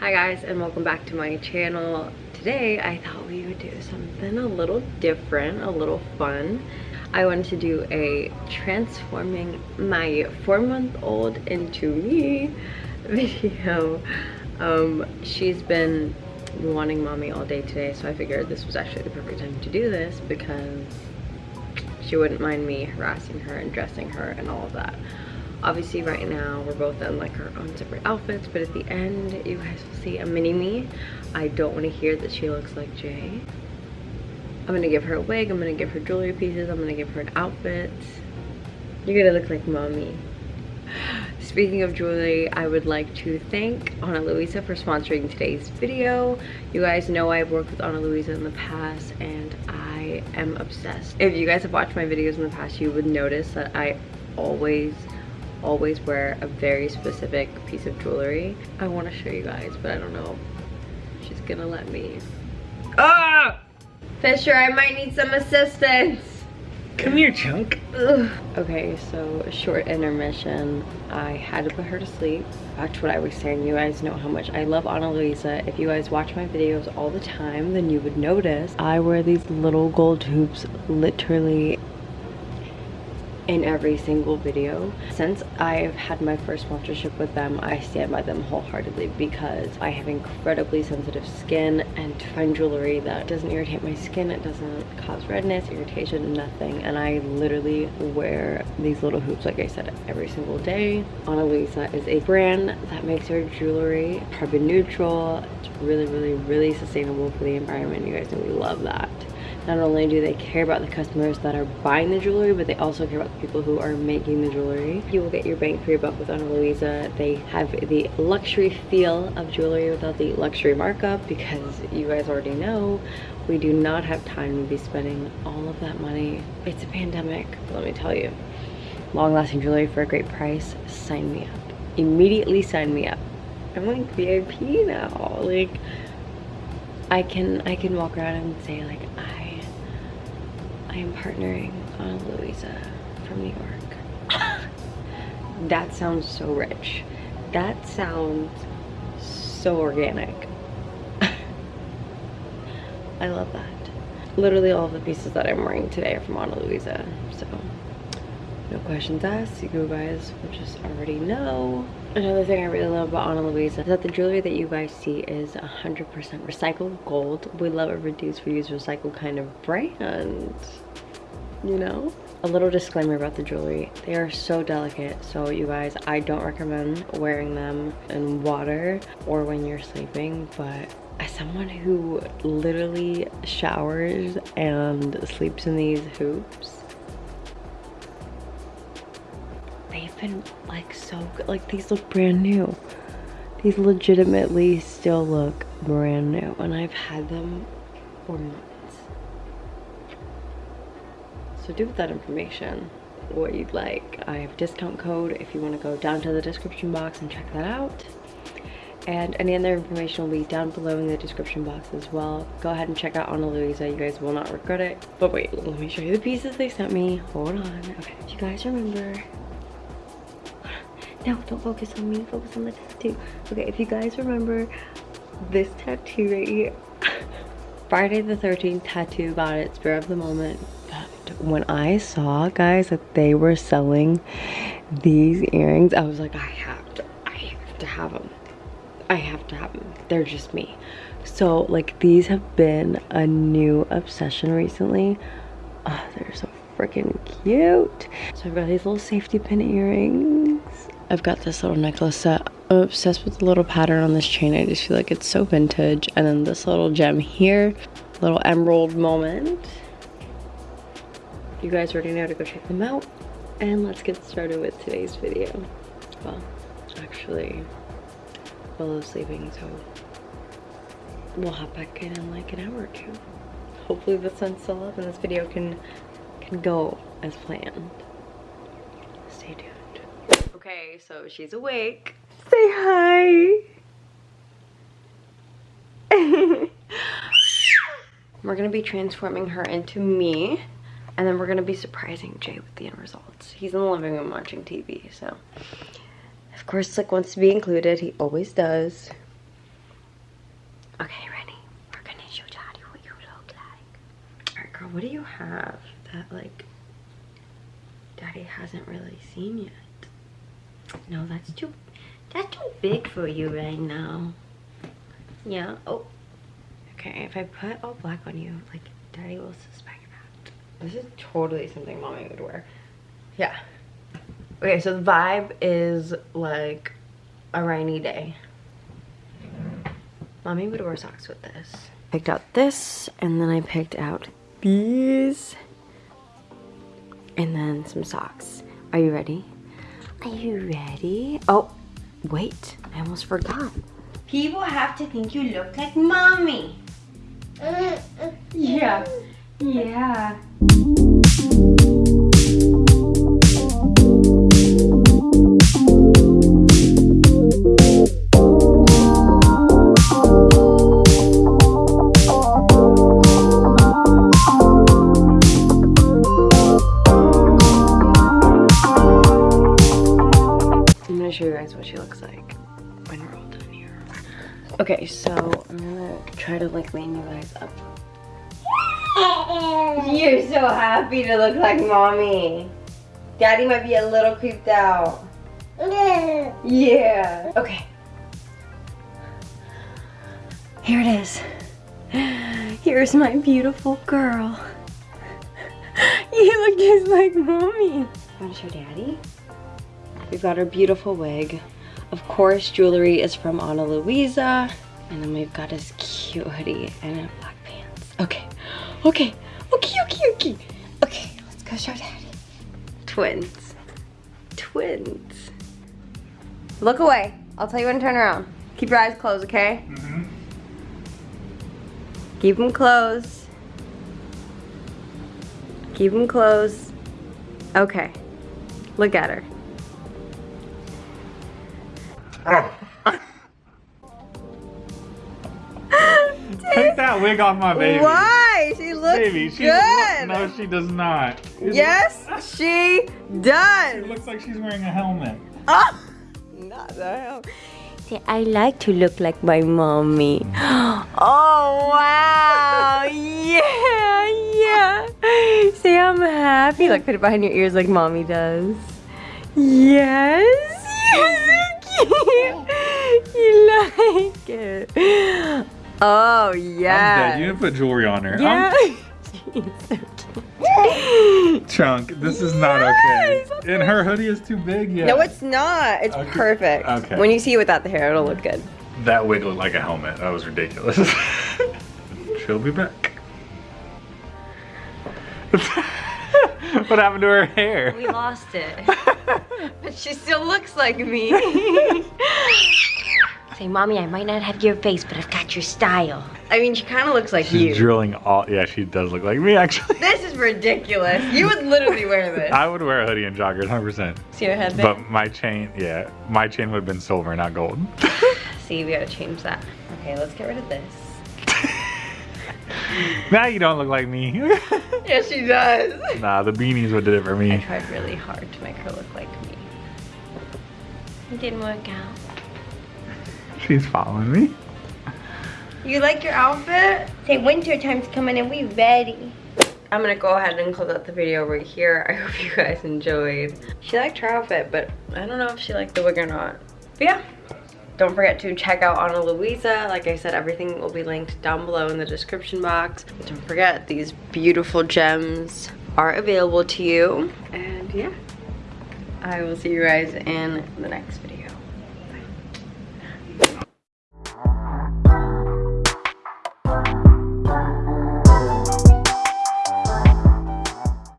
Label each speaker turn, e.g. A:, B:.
A: Hi guys and welcome back to my channel. Today I thought we would do something a little different, a little fun. I wanted to do a transforming my four month old into me video. Um, she's been wanting mommy all day today so I figured this was actually the perfect time to do this because she wouldn't mind me harassing her and dressing her and all of that obviously right now we're both in like our own separate outfits but at the end you guys will see a mini me. I don't want to hear that she looks like jay. I'm gonna give her a wig i'm gonna give her jewelry pieces i'm gonna give her an outfit. You're gonna look like mommy. Speaking of jewelry i would like to thank ana luisa for sponsoring today's video. You guys know i've worked with ana luisa in the past and i am obsessed. If you guys have watched my videos in the past you would notice that i always always wear a very specific piece of jewelry. I want to show you guys, but I don't know she's gonna let me. Ah! Fisher, I might need some assistance.
B: Come here, Chunk.
A: Ugh. Okay, so a short intermission. I had to put her to sleep. Back to what I was saying, you guys know how much I love Ana Luisa. If you guys watch my videos all the time, then you would notice I wear these little gold hoops literally in every single video. Since I've had my first sponsorship with them, I stand by them wholeheartedly because I have incredibly sensitive skin and to find jewelry that doesn't irritate my skin, it doesn't cause redness, irritation, nothing. And I literally wear these little hoops, like I said, every single day. Ana Luisa is a brand that makes their jewelry carbon neutral. It's really, really, really sustainable for the environment. You guys know we love that not only do they care about the customers that are buying the jewelry but they also care about the people who are making the jewelry. You will get your bang for your buck with ana luisa. They have the luxury feel of jewelry without the luxury markup because you guys already know we do not have time to be spending all of that money. It's a pandemic let me tell you. Long-lasting jewelry for a great price sign me up. Immediately sign me up. I'm like vip now. Like I can I can walk around and say like I am partnering Ana Luisa from New York. that sounds so rich. That sounds so organic. I love that. Literally all the pieces that I'm wearing today are from Ana Luisa, so no questions asked. You guys will just already know. Another thing I really love about Ana Luisa is that the jewelry that you guys see is 100% recycled gold. We love a reduce, reuse, recycle kind of brand, you know? A little disclaimer about the jewelry. They are so delicate, so you guys, I don't recommend wearing them in water or when you're sleeping, but as someone who literally showers and sleeps in these hoops, been like so good. Like these look brand new. These legitimately still look brand new and I've had them for months. So do with that information what you'd like. I have a discount code if you want to go down to the description box and check that out. And any other information will be down below in the description box as well. Go ahead and check out Ana Luisa. You guys will not regret it. But wait, let me show you the pieces they sent me. Hold on. Okay, if you guys remember no, don't focus on me. Focus on the tattoo. Okay, if you guys remember this tattoo right here. Friday the 13th tattoo got it. Spur of the moment. But when I saw, guys, that they were selling these earrings, I was like, I have to, I have to have them. I have to have them. They're just me. So, like, these have been a new obsession recently. Oh, they're so freaking cute. So I've got these little safety pin earrings. I've got this little necklace set. I'm obsessed with the little pattern on this chain. I just feel like it's so vintage. And then this little gem here, little emerald moment. You guys already know to go check them out. And let's get started with today's video. Well, actually, Willow's sleeping, so we'll hop back in in like an hour or two. Hopefully the sun's still up and this video can can go as planned. Okay, so she's awake. Say hi. we're gonna be transforming her into me and then we're gonna be surprising Jay with the end results. He's in the living room watching TV, so. Of course, Slick wants to be included. He always does. Okay, ready? We're gonna show Daddy what you look like. Alright, girl, what do you have that, like, Daddy hasn't really seen yet? No, that's too, that's too big for you right now. Yeah, oh. Okay, if I put all black on you, like, Daddy will suspect that. This is totally something Mommy would wear. Yeah. Okay, so the vibe is like a rainy day. Mommy would wear socks with this. Picked out this, and then I picked out these, and then some socks. Are you ready? Are you ready? Oh, wait, I almost forgot. People have to think you look like mommy. Uh, uh, uh. Yeah, yeah. Show you guys what she looks like when we're all done here. Okay, so I'm gonna try to like lean you guys up. You're so happy to look like mommy. Daddy might be a little creeped out. Yeah. Okay. Here it is. Here's my beautiful girl. You look just like mommy. Want to show daddy? We've got our beautiful wig. Of course, jewelry is from Ana Luisa. And then we've got his cute hoodie and black pants. Okay, okay, okay, okay, okay. Okay, let's go show daddy. Twins. Twins. Look away. I'll tell you when to turn around. Keep your eyes closed, okay?
B: Mm-hmm.
A: Keep them closed. Keep them closed. Okay. Look at her.
B: Take that wig off my baby.
A: Why? She looks
B: Baby, she
A: good.
B: no, she does not. It
A: Yes, she does.
B: It looks like she's wearing a helmet.
A: Oh, not the helmet. See, I like to look like my mommy. Oh, wow. Yeah, yeah. Say, I'm happy. Like, put it behind your ears like mommy does. Yes. Cute. You like it. Oh, yeah.
B: I'm dead. You didn't put jewelry on her.
A: Yeah.
B: I'm- Chunk, this is not
A: Yes,
B: okay. And her hoodie is too big yet.
A: No, it's not. It's
B: Okay.
A: perfect.
B: Okay.
A: When you see it without the hair, it'll look good.
B: That wig looked like a helmet. That was ridiculous. She'll be back. what happened to her hair?
A: We lost it. but she still looks like me. Say, mommy, I might not have your face, but I've got your style. I mean, she kind of looks like
B: She's
A: you.
B: drilling all. Yeah, she does look like me actually.
A: this is ridiculous. You would literally wear this.
B: I would wear a hoodie and joggers, 100%.
A: See your head
B: But my chain, yeah, my chain would have been silver, not gold.
A: See, we gotta change that. Okay, let's get rid of this.
B: Now you don't look like me.
A: Yes, she does.
B: nah, the beanies would did it for me.
A: I tried really hard to make her look like me. It didn't work out.
B: She's following me.
A: You like your outfit? Say winter time's coming and we ready. I'm gonna go ahead and close out the video right here. I hope you guys enjoyed. She liked her outfit, but I don't know if she liked the wig or not. But yeah, don't forget to check out Ana Luisa. Like I said, everything will be linked down below in the description box. Don't forget, these beautiful gems are available to you. And yeah, I will see you guys in the next video.